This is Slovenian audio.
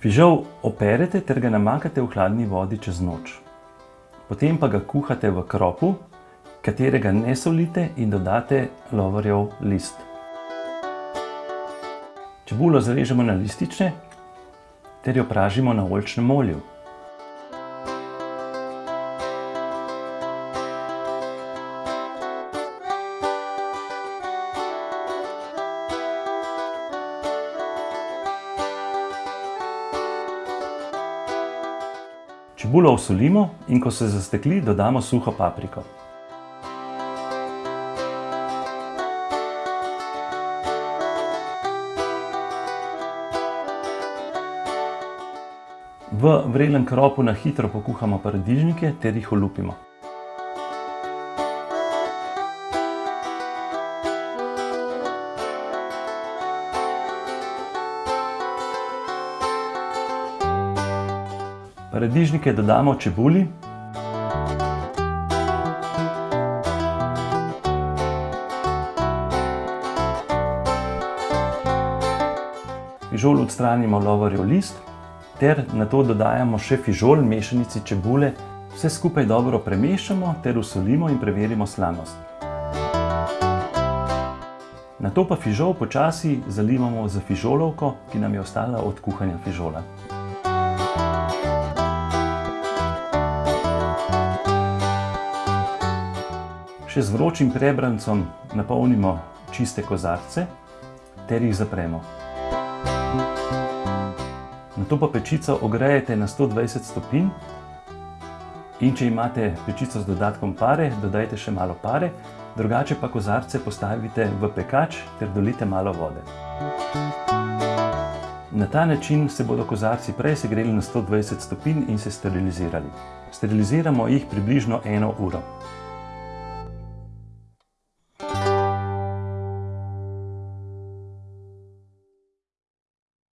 Fižol operete ter ga namakate v hladni vodi čez noč. Potem pa ga kuhate v kropu, katerega ne solite in dodate lovorjev list. Čebulo zarežemo na lističe ter jo pražimo na oljčnem olju. Čebulo osolimo, in ko se zastekli, dodamo suho papriko. V vrelem kropu na hitro pokuhamo paradižnike ter jih olupimo. Paradižnike dodamo čebuli. Fižol odstranimo lovorjev list ter nato dodajamo še fižol mešanici čebule. Vse skupaj dobro premešamo ter osolimo in preverimo slanost. Nato pa fižol počasi zalivamo s fižolovko, ki nam je ostala od kuhanja fižola. Še z vročim prebrancem napolnimo čiste kozarce ter jih zapremo. Nato pa pečico ogrejete na sto dvajset stopinj, in če imate pečico z dodatkom pare, dodajte še malo pare, drugače pa kozarce postavite v pekač ter dolijte malo vode. Na ta način se bodo kozarci prej segreli na sto dvajset stopinj in se sterilizirali. Steriliziramo jih približno eno uro.